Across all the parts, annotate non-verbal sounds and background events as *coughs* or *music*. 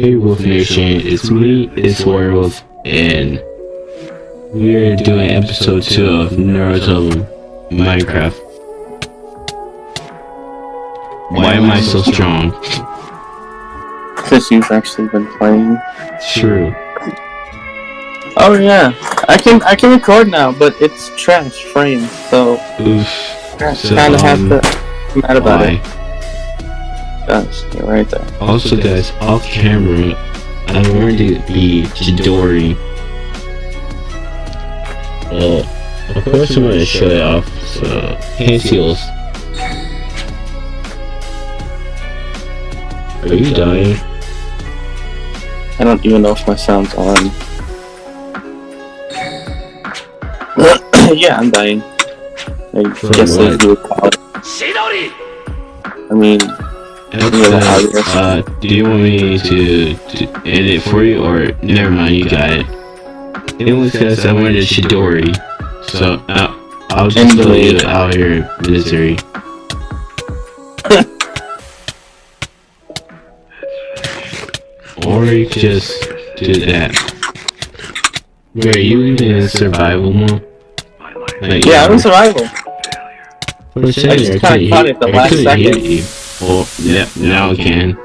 Hey Wolf Nation, it's me, it's Werewolf, and we're doing episode 2 of Naruto Minecraft. Why am I so strong? Because you've actually been playing. True. Oh yeah, I can I can record now, but it's trash frame, so Oof. I So, kind of um, have to mad about Why? it. Guys, you're right there. Also guys, off camera, I learned to be Chidori. Uh, of course I'm gonna show it off, so, hand seals. Are you dying? I don't even know if my sound's on. *coughs* yeah, I'm dying. I From guess what? as you would call. I mean, Uh, do you want me to, to edit for you, or never mind, you got it. It was because I wanted a Chidori, so uh, I'll just And put you delete. out here misery. or you just do that. Wait, are you even in survival mode? Like, yeah, I'm in survival. For a second, I just kinda caught it the last second. Well, yeah, now I can.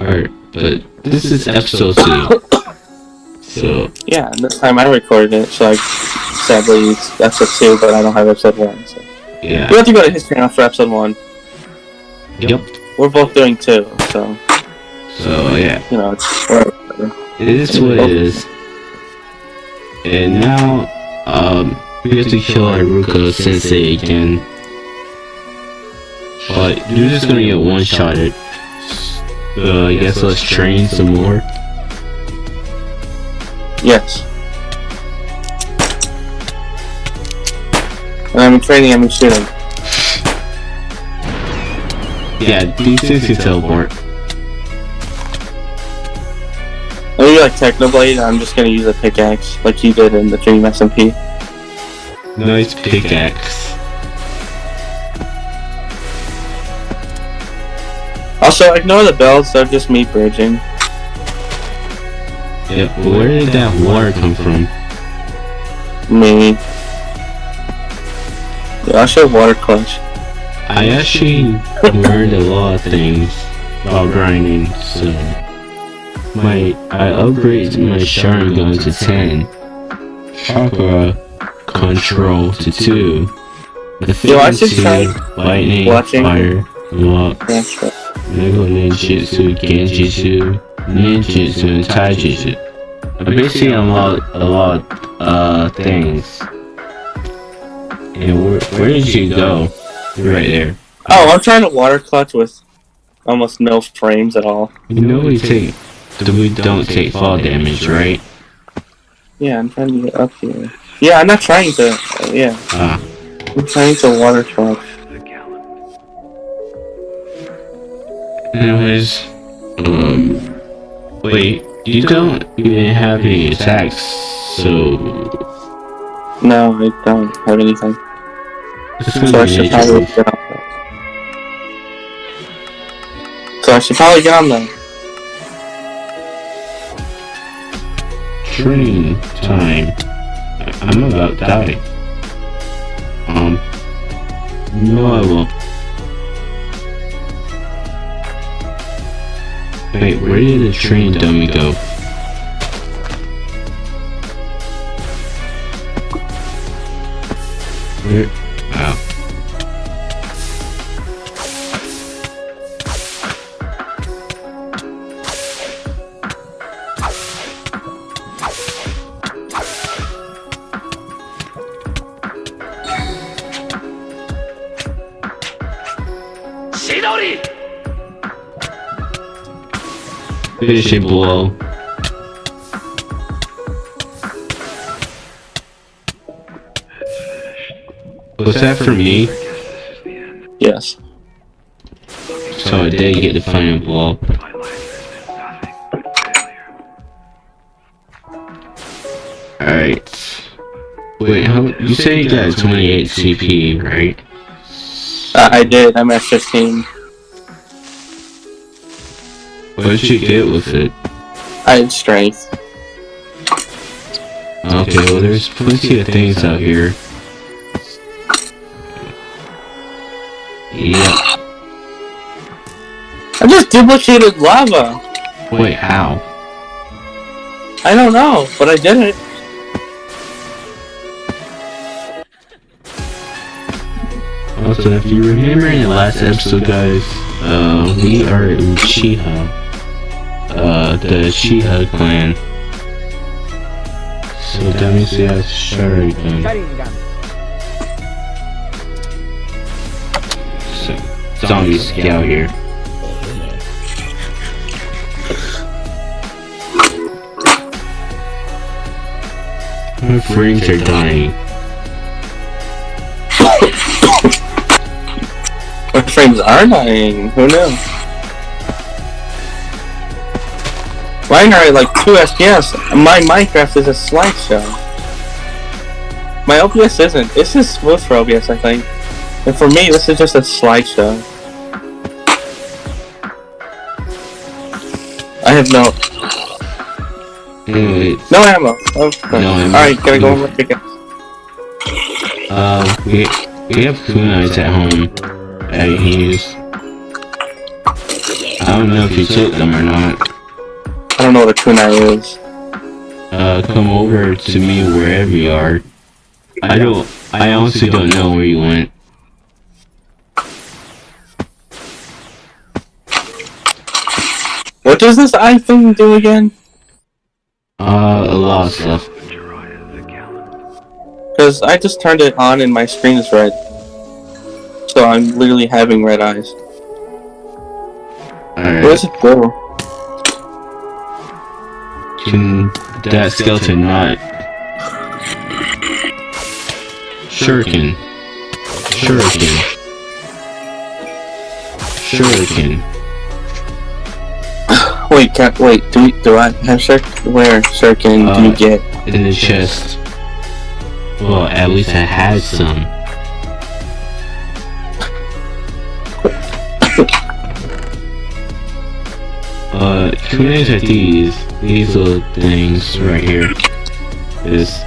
Alright, but this is episode 2. So, Yeah, this time I recorded it, so I sadly it's episode two, but I don't have episode one. So yeah. we have to go to his channel for episode one. Yep. We're both doing two, so So, yeah. you know it's whatever. It is what it is. And now, um, we have to kill Iruka Sensei again. But you're just gonna get one shot at. Uh, so, I guess let's train some more. Yes. And I'm training, I'm in shooting. Yeah, these things can teleport. Oh, Maybe like Technoblade, I'm just gonna use a pickaxe like you did in the Dream SMP. Nice pickaxe. Also, ignore the bells, they're just me bridging. Yeah, but where did that water come from? Me. Yeah, I'll show water clutch. I actually learned a lot of things while grinding, so my I upgraded my Sharingan to 10, Chakra Control to 2, Yo, I should try Lightning, watching- Fire, That's right. Mega Ninjutsu, Genjutsu, Ninjutsu, and Taijutsu. I basically unlocked a lot of uh, things. And where, where did you go? Right there. Oh, I'm trying to water clutch with almost no frames at all. You know we take, we don't take fall damage, right? Yeah, I'm trying to get up here. Yeah, I'm not trying to. uh, yeah, Ah, I'm trying to water clutch. Anyways, um, wait, you don't even have any attacks, so No, I don't have anything. So I should probably get on that. So I should probably get on that. Train time. I'm about to die. Um, no, I won't. Wait, where did the train dummy go? Where? Wow. Finishing blow. Was that for me? Yes. So I did get the final blow. Alright. Wait, how, you say you got 28 CP, right? Uh, I did. I'm at 15. What'd you get with it? I had strength. Okay, well there's plenty of things out here. Yeah. I just duplicated lava. Wait, how? I don't know, but I did it. Also, if you remember in the last episode, guys, uh, we are in Uchiha. Uh, the Uchiha clan. So that means have Sharingan. Sharingan. So, zombie scout here. My friends are dying. My frames are dying. Who knew? Mine are like 2 FPS. My Minecraft is a slideshow. My OBS isn't. This is smooth for OBS, I think. And for me, this is just a slideshow. I have no Anyway, no ammo. Oh, No ammo. Alright, gotta go over again. uh, we, we have kunais at home that I can. I don't know if he took them or not. I don't know what a kunai is. Uh, come over to me wherever you are. I don't, I honestly don't know where you went. What does this eye thing do again? Uh, a lot of stuff. Because I just turned it on and my screen is red. So I'm literally having red eyes. Alright, does it do? Can that skeleton not? Shuriken. Shuriken. Shuriken. *coughs* Wait, can, wait, do, do I have shirk? Where shuriken do you Uh, get? in the chest. Well, at least I had some. *coughs* Uh, kunais are these. These little things right here. This.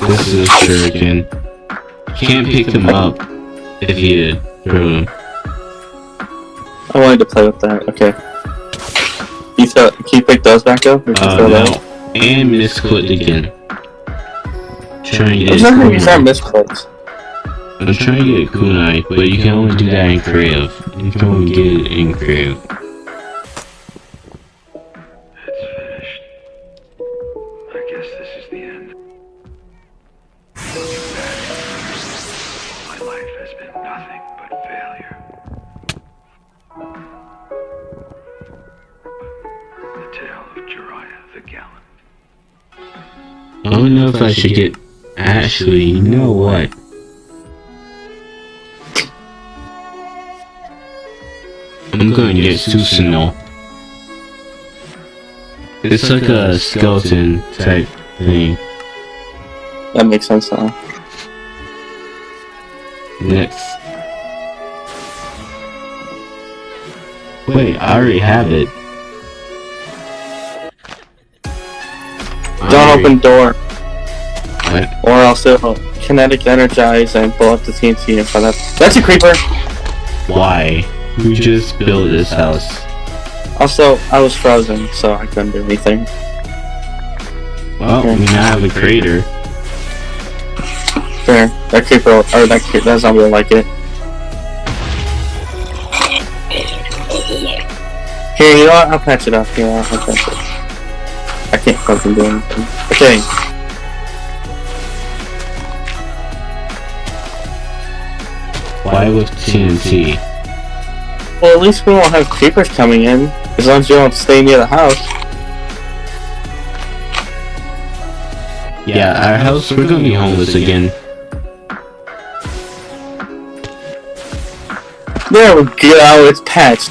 This is a shuriken. Can't pick them up if you throw them. I wanted to play with that, okay. You throw, can you pick those back up? Or can Uh, throw no. those? And misclicked again. Trying to I'm get not use our kunai. misclicks. I'm trying to get kunai, but you can only do that in creative. You can only get it in creative. I guess this is the end. Looking back, my life has been nothing but failure. The tale of the Gallant. I don't know if I should get. Actually, you know what? I'm gonna get Susanoo. It's like a skeleton type thing. That makes sense now. Next. Wait, I already have it. Don't already- open door, What? or else it'll kinetic energize and blow up the TNT in front of That's a creeper! Why? We just built this house. Also, I was frozen, so I couldn't do anything. Well, we now have a crater. There, that creeper, or that, cre- that zombie will like it. Here, you know what? I'll patch it up. Here, I'll patch it. I can't fucking do anything. Okay. Why with TNT? Well, at least we won't have creepers coming in, as long as you don't stay near the house. Yeah, our house, we're gonna be homeless again. There we go, oh, it's patched.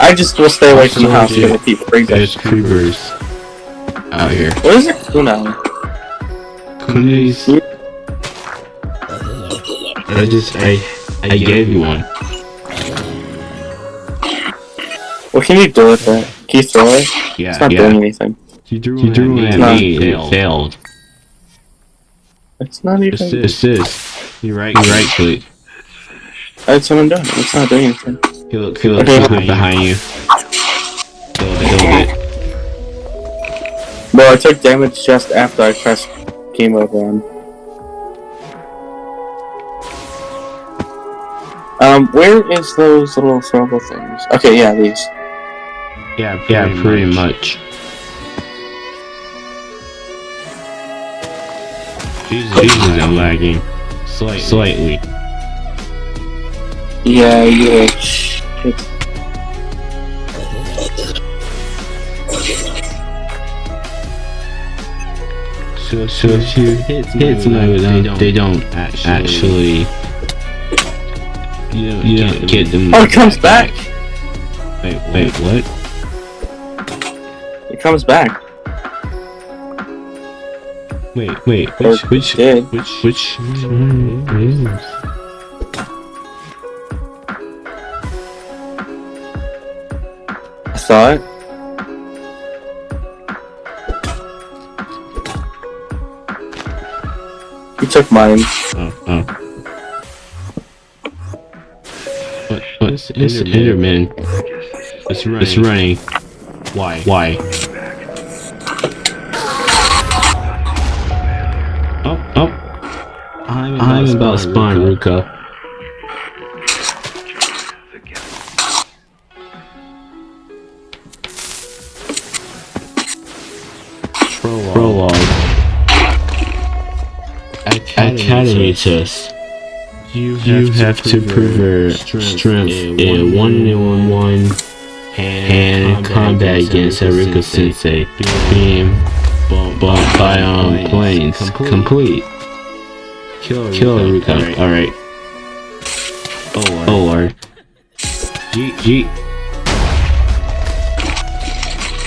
I just will stay away from the house because I keep freezing. There's creepers out here. What is it? Kunai? Kunais. Hmm? I just, I, I gave you one. What can you do with it? Can you throw it? Yeah, It's not yeah. doing anything. You drew, You drew one one at at me, me, and it failed. It's not even. Assist. Assist. You right. You right click. That's what I'm doing. It's not doing anything. He look. He look Okay. behind, behind you. Killed it. Killed it. Bro, I took damage just after I pressed game over on. Um, where is those little throwable things? Okay, yeah, these. Yeah. Yeah. Pretty much. Jesus, Jesus, I'm lagging. Slight, slightly. Yeah, yeah. Shit. So, so if you hit somebody with them, they don't actually. you don't, you don't get them. Oh, it comes back. Wait, wait, what? It comes back. Wait, wait, Or which, which, did. which, which? mm, I saw it. You took mine. Oh, oh. What, what, it's Enderman. It's running. It's running. Why? Why? About, I'm about to spawn Ruka. Prologue. Academy test. You have, you have to prove your strength in one in one hand combat against Iruka Sensei. Beam bumped by on planes. Complete. Kill Iruka. Alright. Oh lord. G G.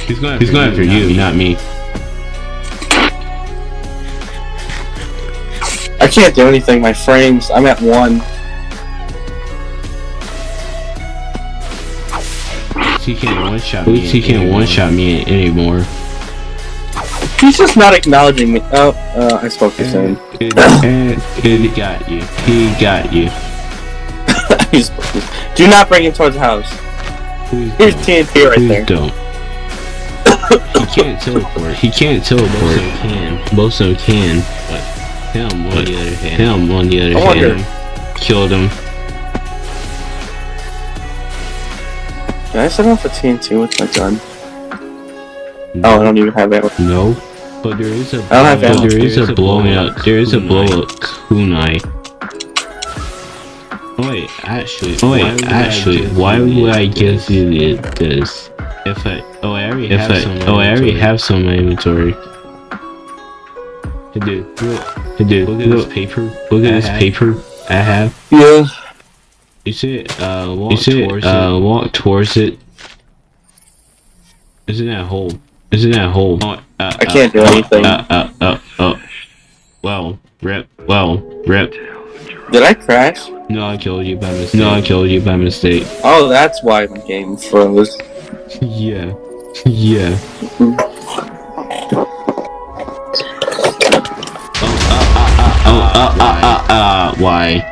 He's going after, He's going after you, not me. I can't do anything. My frames. I'm at one. He can't one shot me. He can't one shot me anymore. He's just not acknowledging me. Oh, uh, I spoke too soon. And, and, and he got you. He got you. *coughs* He's, do not bring him towards the house. Please Here's don't. TNT right Please there. don't. he can't teleport. He can't teleport. Most of them can. Most of them can. But him, on the other hand, him on the other I wonder- hand, killed him. Can I set off a TNT with my gun? Oh, I don't even have that. No. But there is a. I don't have there is a blowing up. There is a blow up kunai. Oh wait, actually. Oh wait, actually. Why would I give you this? If I. Oh, I already have some. Oh, I already have some in my inventory. Hey dude, look. Hey dude, look at this paper. Look at this paper I have. Yeah. You see it? Uh, walk you see towards it? Uh, walk towards it. Isn't that hole? Isn't that hole? Oh, uh, I can't do anything. Uh, uh, uh, uh. Well, rip. Well, rip. Did I crash? No, I killed you by mistake. No, I killed you by mistake. Oh, that's why my game froze. Yeah. Yeah. Oh, uh, uh, uh, uh, uh, why?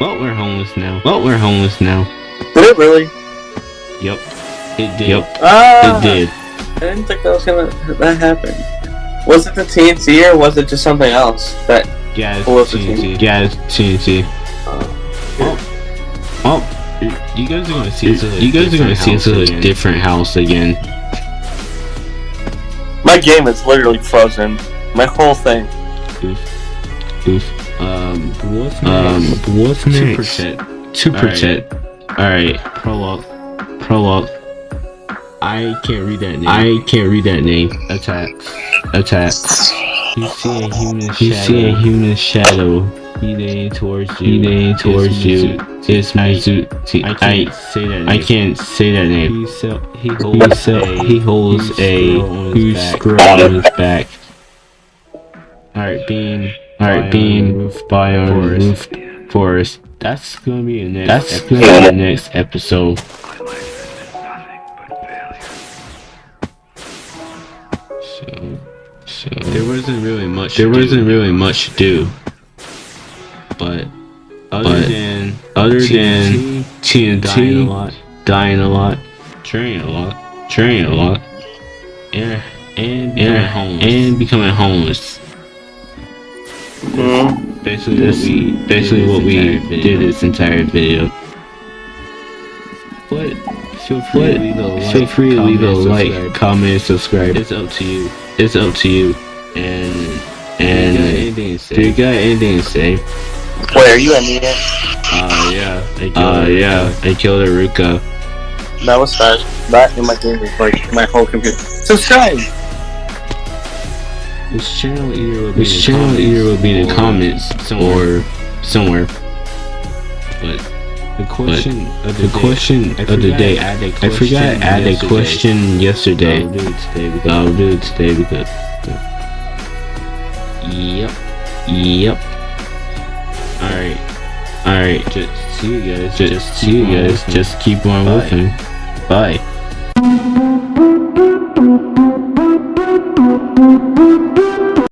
Well, we're homeless now. Well, we're homeless now. Did it really? Yep. It did. Yep. Ah, It did. I didn't think that was gonna that happen. Was it the TNT or was it just something else? That Yeah, it's What the TNT. Yeah, it's TNT. uh, Oh, you guys are gonna see us. You guys are gonna see us at a different house again. my game is literally frozen. My whole thing. Oof. Oof. Um, what's next? Um, what's To next? protect. To protect. Alright. Prologue. Prologue. I can't read that name. I can't read that name. Attacks. Attacks. You see a human shadow. You see a human shadow. He leaning towards you. He leaning towards you. It's Mizuti. I can't say that name. I can't say that name. He, sell, he holds, a, he holds a huge scroll on his back. Alright, beam. Alright, beam. Roof biome. Roof forest. That's gonna be the next. That's gonna be the next episode. So there wasn't really much. There wasn't really much to do. But other but than other TNT, than TNT dying a lot, dying a lot, training a lot, training a lot, and and becoming homeless. and becoming homeless. Mm. Basically, this, basically what we did this entire video. But feel free to leave a like, feel free to leave a like, comment, subscribe. It's up to you. It's up to you. And and do you got anything to say? Wait, are you ending it? Uh, yeah. I killed uh, yeah. I killed Iruka. That was fast. That in my game is like my whole computer. Subscribe! This channel either will be, this channel either will be in the comments somewhere. or somewhere. But the question of the, the question of the day, I forgot to add a question yesterday. I'll do it today because I'll do it today because. Yep. Yep. Alright. Alright, just see you guys. Just, just see you guys. Just keep on moving. Bye.